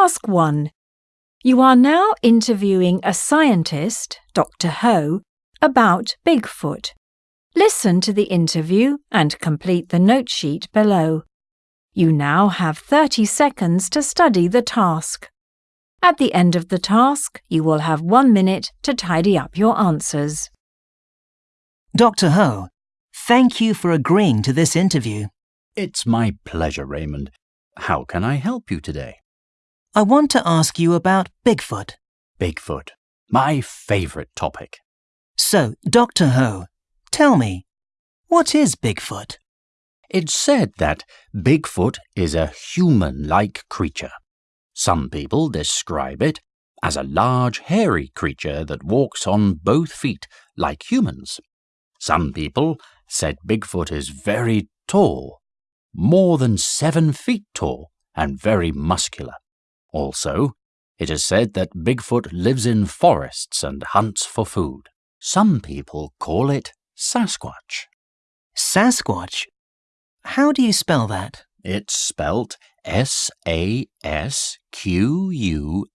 Task 1. You are now interviewing a scientist, Dr. Ho, about Bigfoot. Listen to the interview and complete the note sheet below. You now have 30 seconds to study the task. At the end of the task, you will have one minute to tidy up your answers. Dr. Ho, thank you for agreeing to this interview. It's my pleasure, Raymond. How can I help you today? I want to ask you about Bigfoot. Bigfoot, my favorite topic. So, Dr. Ho, tell me, what is Bigfoot? It's said that Bigfoot is a human like creature. Some people describe it as a large, hairy creature that walks on both feet like humans. Some people said Bigfoot is very tall, more than seven feet tall, and very muscular. Also, it is said that Bigfoot lives in forests and hunts for food. Some people call it Sasquatch. Sasquatch? How do you spell that? It's spelt S A S Q U